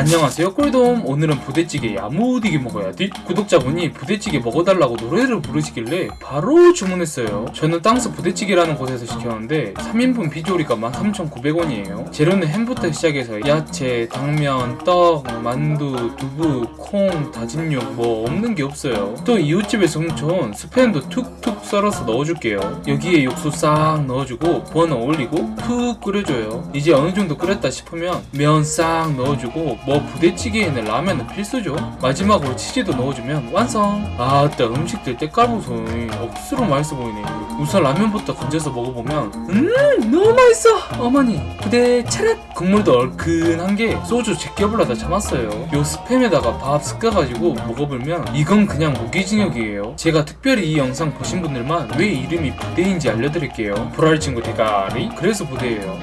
안녕하세요 꿀돔. 오늘은 부대찌개 야무디게 먹어야 돼 구독자분이 부대찌개 먹어달라고 노래를 부르시길래 바로 주문했어요. 저는 땅스 부대찌개라는 곳에서 시켰는데 3인분 비조리가 13,900원이에요. 재료는 햄부터 시작해서 야채, 당면, 떡, 만두, 두부, 콩, 다진 육 뭐 없는 게 없어요. 또 이웃집에서 훔쳐온 스팸도 툭툭 썰어서 넣어줄게요. 여기에 육수 싹 넣어주고 버너 올리고 푹 끓여줘요. 이제 어느 정도 끓였다 싶으면 면 싹 넣어주고 뭐 부대찌개에는 라면은 필수죠. 마지막으로 치즈도 넣어주면 완성. 아따 음식들 때깔 보소이. 억수로 맛있어 보이네. 우선 라면부터 건져서 먹어보면 음 너무 맛있어! 어머니 부대 차렷! 국물도 얼큰한 게 소주 제껴불러다 참았어요. 요 스팸에다가 밥 섞어가지고 먹어보면 이건 그냥 무기징역이에요. 제가 특별히 이 영상 보신 분들만 왜 이름이 부대인지 알려드릴게요. 보라리 친구 대가리? 그래서 부대예요